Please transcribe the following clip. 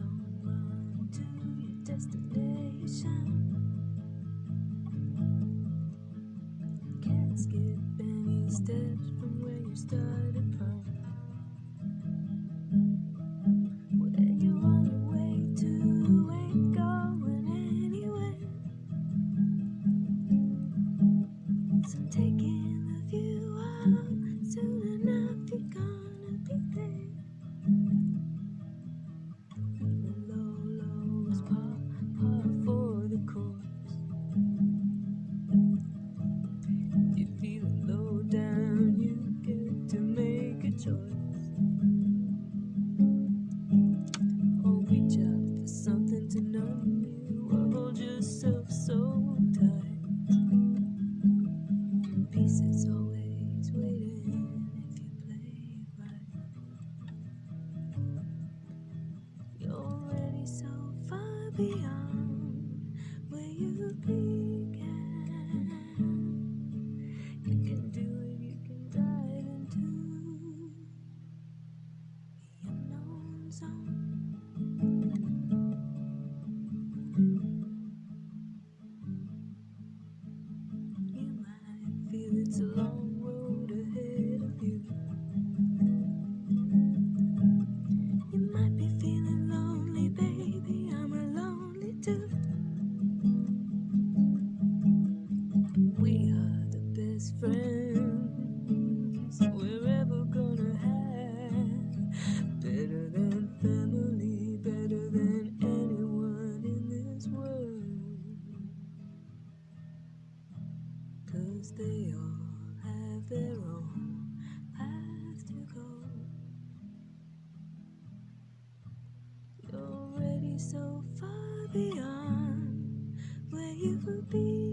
Don't run to your destination. Yourself so tight. Peace is always waiting if you play right. You're already so far beyond where you began. You can do it, you can dive into the unknown zone. It's a long road ahead of you. You might be feeling lonely, baby. I'm lonely too. We are the best friends Cause they all have their own path to go. You're already so far beyond where you began.